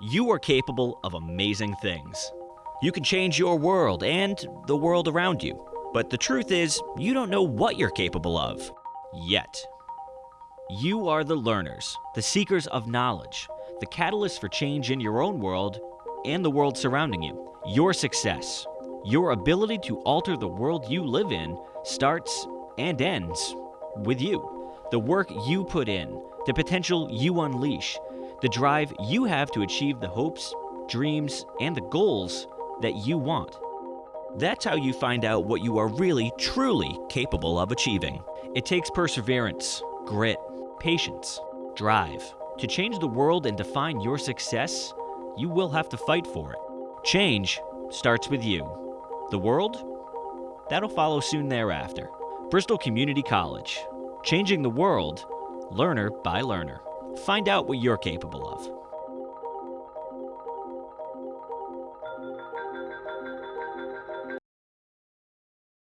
You are capable of amazing things. You can change your world and the world around you. But the truth is, you don't know what you're capable of. Yet. You are the learners, the seekers of knowledge, the catalyst for change in your own world and the world surrounding you. Your success, your ability to alter the world you live in, starts and ends with you. The work you put in, the potential you unleash, the drive you have to achieve the hopes, dreams, and the goals that you want. That's how you find out what you are really, truly capable of achieving. It takes perseverance, grit, patience, drive. To change the world and define your success, you will have to fight for it. Change starts with you. The world? That'll follow soon thereafter. Bristol Community College. Changing the world, learner by learner. Find out what you're capable of.